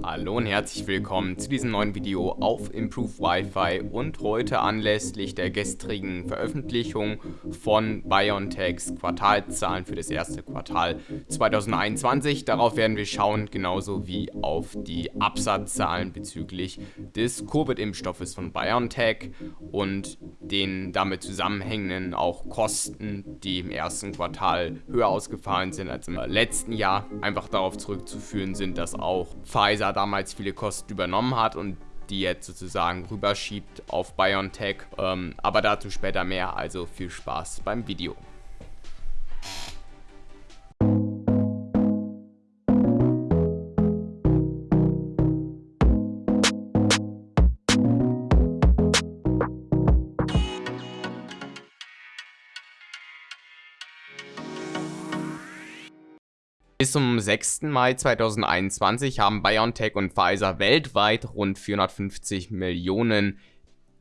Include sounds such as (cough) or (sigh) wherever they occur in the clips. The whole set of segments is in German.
Hallo und herzlich willkommen zu diesem neuen Video auf Improve Wi-Fi und heute anlässlich der gestrigen Veröffentlichung von BioNTechs Quartalzahlen für das erste Quartal 2021. Darauf werden wir schauen, genauso wie auf die Absatzzahlen bezüglich des Covid-Impfstoffes von BioNTech und den damit zusammenhängenden auch Kosten, die im ersten Quartal höher ausgefallen sind als im letzten Jahr. Einfach darauf zurückzuführen sind, dass auch Pfizer Pfizer damals viele Kosten übernommen hat und die jetzt sozusagen rüberschiebt auf BioNTech. Ähm, aber dazu später mehr, also viel Spaß beim Video. Bis zum 6. Mai 2021 haben BioNTech und Pfizer weltweit rund 450 Millionen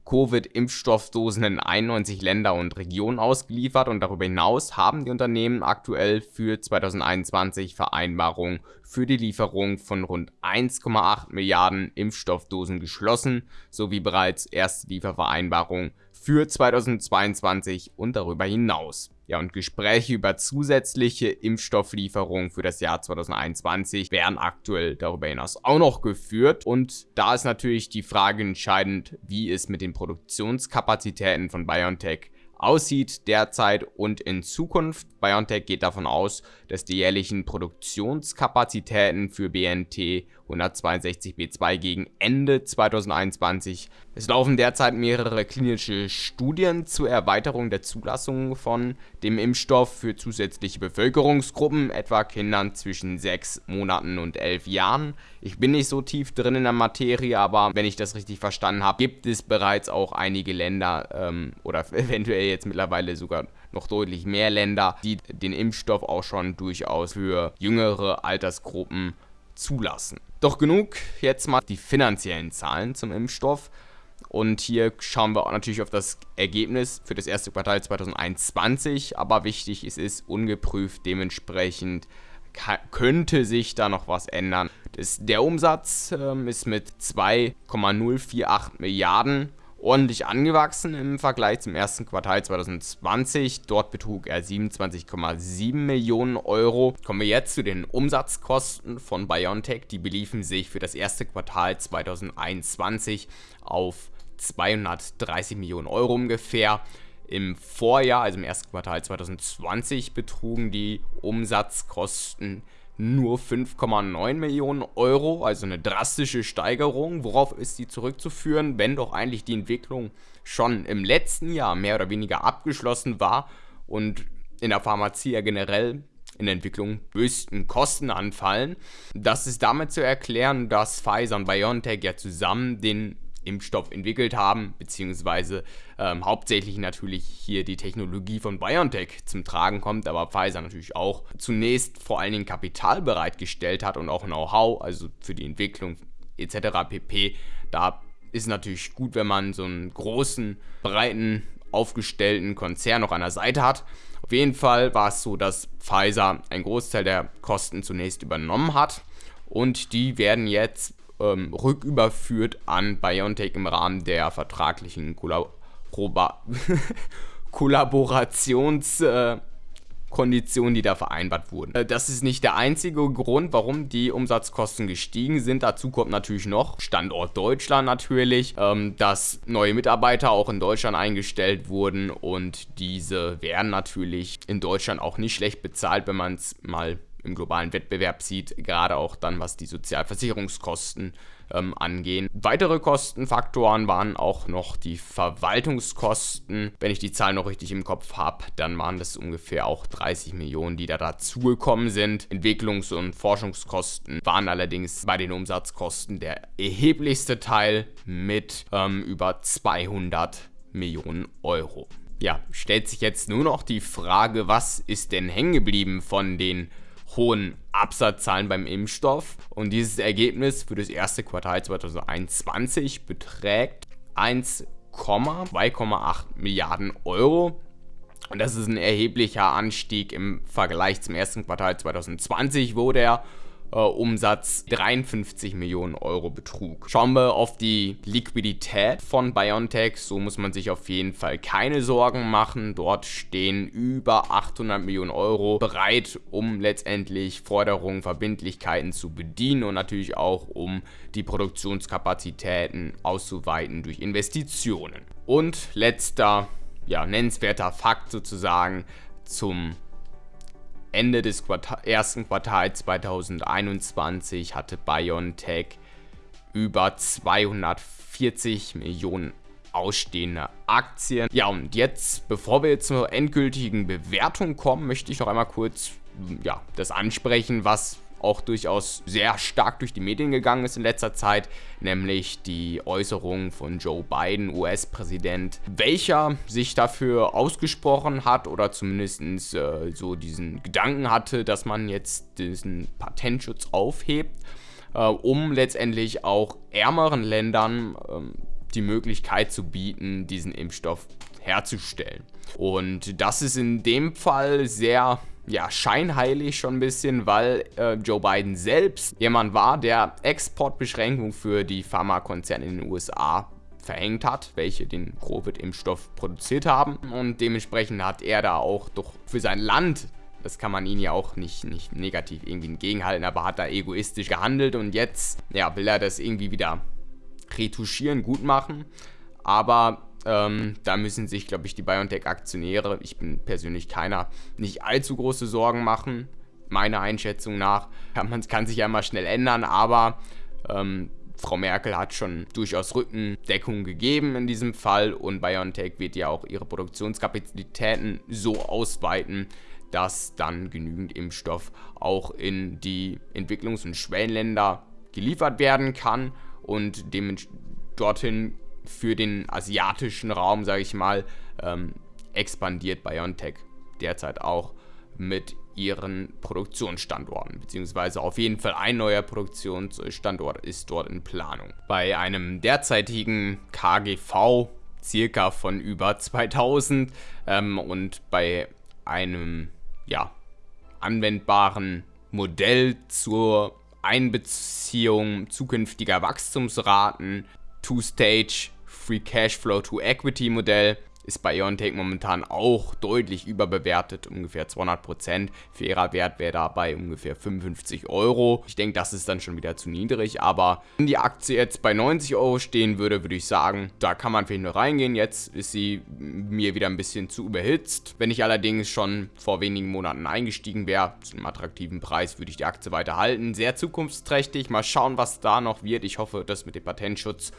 Covid-Impfstoffdosen in 91 Länder und Regionen ausgeliefert und darüber hinaus haben die Unternehmen aktuell für 2021 Vereinbarungen für die Lieferung von rund 1,8 Milliarden Impfstoffdosen geschlossen, sowie bereits erste Liefervereinbarungen für 2022 und darüber hinaus. Ja, und Gespräche über zusätzliche Impfstofflieferungen für das Jahr 2021 werden aktuell darüber hinaus auch noch geführt. Und da ist natürlich die Frage entscheidend, wie es mit den Produktionskapazitäten von BioNTech aussieht derzeit und in Zukunft. BioNTech geht davon aus, dass die jährlichen Produktionskapazitäten für BNT 162b2 gegen Ende 2021. Es laufen derzeit mehrere klinische Studien zur Erweiterung der Zulassung von dem Impfstoff für zusätzliche Bevölkerungsgruppen, etwa Kindern zwischen 6 Monaten und 11 Jahren. Ich bin nicht so tief drin in der Materie, aber wenn ich das richtig verstanden habe, gibt es bereits auch einige Länder ähm, oder (laughs) eventuell jetzt mittlerweile sogar noch deutlich mehr Länder, die den Impfstoff auch schon durchaus für jüngere Altersgruppen zulassen. Doch genug jetzt mal die finanziellen Zahlen zum Impfstoff. Und hier schauen wir auch natürlich auf das Ergebnis für das erste Quartal 2021. Aber wichtig ist es ungeprüft, dementsprechend könnte sich da noch was ändern. Das, der Umsatz ähm, ist mit 2,048 Milliarden ordentlich angewachsen im Vergleich zum ersten Quartal 2020. Dort betrug er 27,7 Millionen Euro. Kommen wir jetzt zu den Umsatzkosten von BioNTech. Die beliefen sich für das erste Quartal 2021 auf 230 Millionen Euro ungefähr. Im Vorjahr, also im ersten Quartal 2020, betrugen die Umsatzkosten nur 5,9 Millionen Euro, also eine drastische Steigerung. Worauf ist die zurückzuführen, wenn doch eigentlich die Entwicklung schon im letzten Jahr mehr oder weniger abgeschlossen war und in der Pharmazie ja generell in der Entwicklung höchsten Kosten anfallen. Das ist damit zu erklären, dass Pfizer und BioNTech ja zusammen den Impfstoff entwickelt haben, beziehungsweise ähm, hauptsächlich natürlich hier die Technologie von BioNTech zum Tragen kommt, aber Pfizer natürlich auch zunächst vor allen Dingen Kapital bereitgestellt hat und auch Know-how, also für die Entwicklung etc. pp. Da ist natürlich gut, wenn man so einen großen, breiten, aufgestellten Konzern noch an der Seite hat. Auf jeden Fall war es so, dass Pfizer einen Großteil der Kosten zunächst übernommen hat und die werden jetzt ähm, rücküberführt an BioNTech im Rahmen der vertraglichen Kollaborationskonditionen, äh, die da vereinbart wurden. Äh, das ist nicht der einzige Grund, warum die Umsatzkosten gestiegen sind. Dazu kommt natürlich noch Standort Deutschland natürlich, ähm, dass neue Mitarbeiter auch in Deutschland eingestellt wurden und diese werden natürlich in Deutschland auch nicht schlecht bezahlt, wenn man es mal im globalen Wettbewerb sieht, gerade auch dann was die Sozialversicherungskosten ähm, angehen. Weitere Kostenfaktoren waren auch noch die Verwaltungskosten. Wenn ich die Zahl noch richtig im Kopf habe, dann waren das ungefähr auch 30 Millionen, die da dazugekommen sind. Entwicklungs- und Forschungskosten waren allerdings bei den Umsatzkosten der erheblichste Teil mit ähm, über 200 Millionen Euro. Ja, stellt sich jetzt nur noch die Frage, was ist denn hängen geblieben von den hohen Absatzzahlen beim Impfstoff. Und dieses Ergebnis für das erste Quartal 2021 beträgt 1,2,8 Milliarden Euro. Und das ist ein erheblicher Anstieg im Vergleich zum ersten Quartal 2020, wo der äh, Umsatz 53 Millionen Euro betrug. Schauen wir auf die Liquidität von BioNTech, so muss man sich auf jeden Fall keine Sorgen machen. Dort stehen über 800 Millionen Euro bereit, um letztendlich Forderungen, Verbindlichkeiten zu bedienen und natürlich auch um die Produktionskapazitäten auszuweiten durch Investitionen. Und letzter, ja, nennenswerter Fakt sozusagen zum Ende des Quartal, ersten Quartals 2021 hatte BioNTech über 240 Millionen ausstehende Aktien. Ja, und jetzt, bevor wir zur endgültigen Bewertung kommen, möchte ich noch einmal kurz ja, das ansprechen, was auch durchaus sehr stark durch die Medien gegangen ist in letzter Zeit, nämlich die Äußerung von Joe Biden, US-Präsident, welcher sich dafür ausgesprochen hat oder zumindest äh, so diesen Gedanken hatte, dass man jetzt diesen Patentschutz aufhebt, äh, um letztendlich auch ärmeren Ländern äh, die Möglichkeit zu bieten, diesen Impfstoff herzustellen. Und das ist in dem Fall sehr ja, scheinheilig schon ein bisschen, weil äh, Joe Biden selbst jemand war, der Exportbeschränkungen für die Pharmakonzerne in den USA verhängt hat, welche den Covid-Impfstoff produziert haben. Und dementsprechend hat er da auch doch für sein Land, das kann man ihn ja auch nicht, nicht negativ irgendwie entgegenhalten, aber hat da egoistisch gehandelt und jetzt ja, will er das irgendwie wieder retuschieren, gut machen. Aber ähm, da müssen sich, glaube ich, die BioNTech-Aktionäre, ich bin persönlich keiner, nicht allzu große Sorgen machen. Meiner Einschätzung nach. (laughs) Man kann sich ja immer schnell ändern, aber ähm, Frau Merkel hat schon durchaus Rückendeckung gegeben in diesem Fall und BioNTech wird ja auch ihre Produktionskapazitäten so ausweiten, dass dann genügend Impfstoff auch in die Entwicklungs- und Schwellenländer geliefert werden kann und dorthin für den asiatischen Raum, sage ich mal, ähm, expandiert BioNTech derzeit auch mit ihren Produktionsstandorten, beziehungsweise auf jeden Fall ein neuer Produktionsstandort ist dort in Planung. Bei einem derzeitigen KGV circa von über (laughs) 2000 ähm, und bei einem ja, anwendbaren Modell zur Einbeziehung zukünftiger Wachstumsraten Two-Stage Free cash flow to Equity Modell ist bei Iontech momentan auch deutlich überbewertet, ungefähr 200%. Fairer Wert wäre dabei ungefähr 55 Euro. Ich denke, das ist dann schon wieder zu niedrig, aber wenn die Aktie jetzt bei 90 Euro stehen würde, würde ich sagen, da kann man vielleicht nur reingehen. Jetzt ist sie mir wieder ein bisschen zu überhitzt. Wenn ich allerdings schon vor wenigen Monaten eingestiegen wäre, zu einem attraktiven Preis, würde ich die Aktie weiterhalten. Sehr zukunftsträchtig. Mal schauen, was da noch wird. Ich hoffe, dass mit dem Patentschutz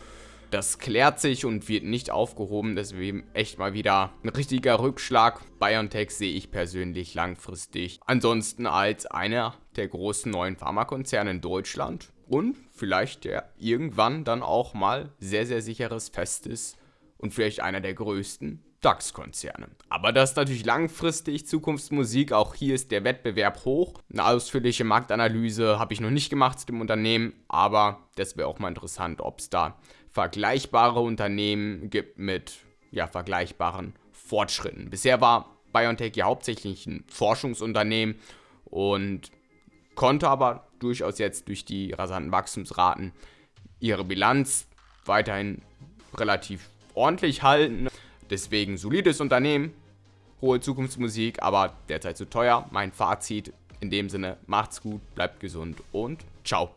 das klärt sich und wird nicht aufgehoben. Deswegen echt mal wieder ein richtiger Rückschlag. BioNTech sehe ich persönlich langfristig ansonsten als einer der großen neuen Pharmakonzerne in Deutschland und vielleicht der irgendwann dann auch mal sehr, sehr sicheres, festes und vielleicht einer der größten DAX-Konzerne. Aber das ist natürlich langfristig Zukunftsmusik. Auch hier ist der Wettbewerb hoch. Eine ausführliche Marktanalyse habe ich noch nicht gemacht zu dem Unternehmen, aber das wäre auch mal interessant, ob es da vergleichbare Unternehmen gibt mit ja, vergleichbaren Fortschritten. Bisher war BioNTech ja hauptsächlich ein Forschungsunternehmen und konnte aber durchaus jetzt durch die rasanten Wachstumsraten ihre Bilanz weiterhin relativ ordentlich halten. Deswegen solides Unternehmen, hohe Zukunftsmusik, aber derzeit zu teuer. Mein Fazit in dem Sinne, macht's gut, bleibt gesund und ciao.